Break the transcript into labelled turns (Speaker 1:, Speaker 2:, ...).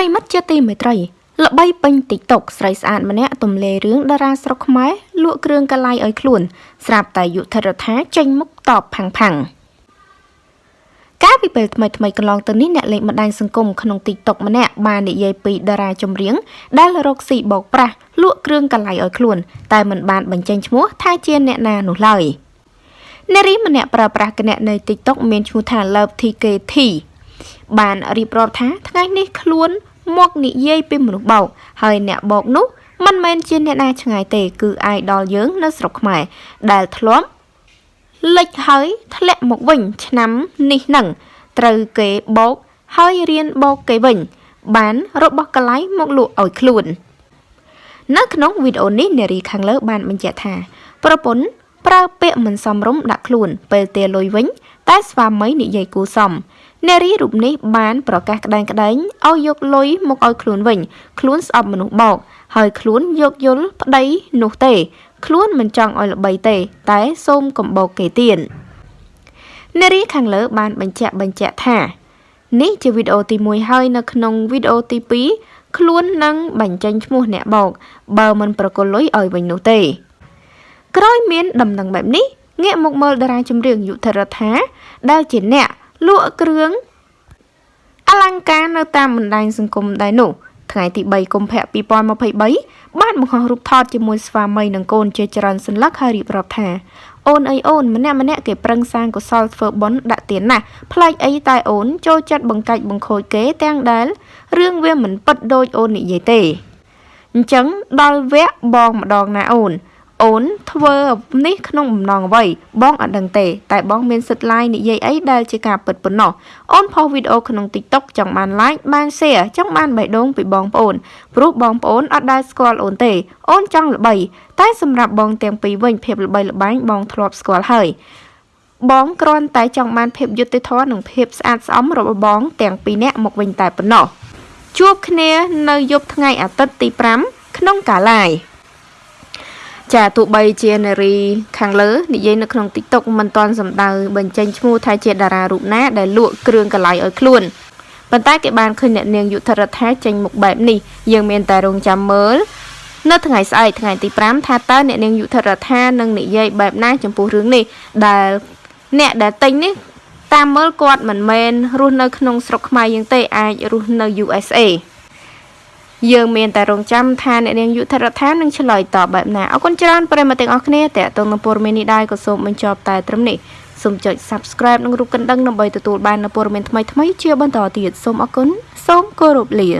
Speaker 1: រិមិត្តជាទីមេត្រីល្បីពេញ TikTok ស្រីស្អាតម្នាក់ទំលេរឿងតារាស្រុកខ្មែរលក់គ្រឿងកលៃឲ្យខ្លួន ស្រាប់តែយុធរដ្ឋាចេញមុខតបផាំងផាំងកាលពីពេលថ្មីថ្មីកន្លងទៅនេះអ្នកលេងបណ្ដាញសង្គមក្នុង TikTok ម្នាក់បាននិយាយពីតារាចម្រៀងដែលរកស៊ីបោកប្រាស់លក់គ្រឿងកលៃឲ្យខ្លួន តែមិនបានបញ្ចេញឈ្មោះថាជាអ្នកណានោះឡើយនារីម្នាក់ប្រើប្រាស់គណនី TikTok មានឈ្មោះថា Love TKT បានរៀបរាប់ថាថ្ងៃនេះខ្លួន មកនិយាយពីមនុស្សបោកហើយអ្នកបោកនោះមិនមែនជាអ្នកណាឆ្ងាយទេគឺអាយដល់យើងនៅស្រុកខ្មែរដែលធ្លាប់លិចហើយធ្លាក់មកវិញឆ្នាំនេះនឹងត្រូវគេបោកហើយរៀនបោកគេវិញ បានរបស់កលៃមកលក់ឲ្យខ្លួន នៅក្នុងវីដេអូនេះនារីខាងលើបានបញ្ជាក់ថាប្រពន្ធប្រើពាក្យមិនសមរម្យដាក់ខ្លួនពេលទាលុយវិញ តែស្វាមីនិយាយគូសម នារីរូបនេះបានប្រកាសក្តែងក្តែងឲ្យយកលុយមកឲ្យខ្លួនវិញ ខ្លួនស្អប់មនុស្សបោកហើយខ្លួនយកយល់ប្តីនោះទេ ខ្លួនមិនចង់ឲ្យល្បីទេ តែសូមកំបោកគេទៀតនារីខាងលើបានបញ្ជាក់បញ្ជាក់ថា នេះជាវីដេអូទី1ហើយនៅក្នុងវីដេអូទី2ខ្លួននឹងបញ្ចេញឈ្មោះអ្នកបោកបើមិនប្រគល់លុយឲ្យវិញនោះទេ ក្រោយមានដំណឹងបែបនេះងាកមកមើលតារាចម្រៀងយុធរដ្ឋាដែលជាអ្នក លក់គ្រឿងអលង្ការនៅតាមបណ្ដាញសង្គមដែរនោះថ្ងៃទី3កុម្ភៈ2023បានបង្ហោះរូបថតជាមួយស្វាមីនិងកូនជាច្រើនសន្លឹកហើយរៀបរាប់ថាអូនអីអូនម្នាក់ម្នាក់គេប្រឹងសាងកុសលធ្វើបុណ្យដាក់ទានណាស់ប្លែកអីតែអូនចូលចិត្តបង្កាច់បង្ខូចគេទាំងដែលរឿងវាមិនពិតដូចអូននិយាយទេអញ្ចឹងដល់វគ្គបងម្ដងណាអូន អូនធ្វើនេះក្នុងបំណងអ្វីបងអត់ដឹងទេ តែបងមានសិទ្ធិ like និយាយអីដែលជាការពិតប៉ុណ្ណោះអូនផុសវីដេអូក្នុង TikTok ចង់បាន like បាន share ចង់បានបេះដូងពីបងប្អូនព្រោះបងប្អូនអត់ដែលស្គាល់អូនទេ អូនចង់ល្បី តែសម្រាប់បងទាំងពីរវិញភាពល្បីល្បាញបងធ្លាប់ស្គាល់ហើយបងគ្រាន់តែចង់បានភាពយុត្តិធម៌និងភាពស្អាតស្អំរបស់បងទាំងពីរនាក់មកវិញតែប៉ុណ្ណោះជួបគ្នានៅយប់ថ្ងៃអាទិត្យទី5ក្នុងកាឡាយ ចាទោះបីជានារីខាងលើនិយាយនៅក្នុង TikTok មិនទាន់សម្ដៅបញ្ចេញឈ្មោះថាជាតារារូបណាដែលលក់គ្រឿងកលៃឲ្យខ្លួនប៉ុន្តែគេបានឃើញអ្នកនាងយុធរដ្ឋាចេញមុខបែបនេះយើងមានតែរងចាំមើលនៅថ្ងៃស្អែកថ្ងៃទី5ថាតើអ្នកនាងយុធរដ្ឋានឹងនិយាយបែបណាចំពោះរឿងនេះដែលអ្នកដែលទិញនេះតាមមើលគាត់មិនមែនរស់នៅក្នុងស្រុកខ្មែរយើងទេអាចរស់នៅ USA យើងមានតែរងចាំថាអ្នកនាងយុធរដ្ឋានឹងឆ្លើយតបបែបណាអរគុណច្រើនប្រិយមិត្តទាំងអស់គ្នាតេតងនឹងព័ត៌មាននេះដែរក៏សូមបញ្ចប់តែត្រឹមនេះសូមចុច Subscribe និងរូបកណ្ដឹងដើម្បីទទួលបាននូវព័ត៌មានថ្មីៗជាបន្តទៀតសូមអរគុណសូមគោរពលា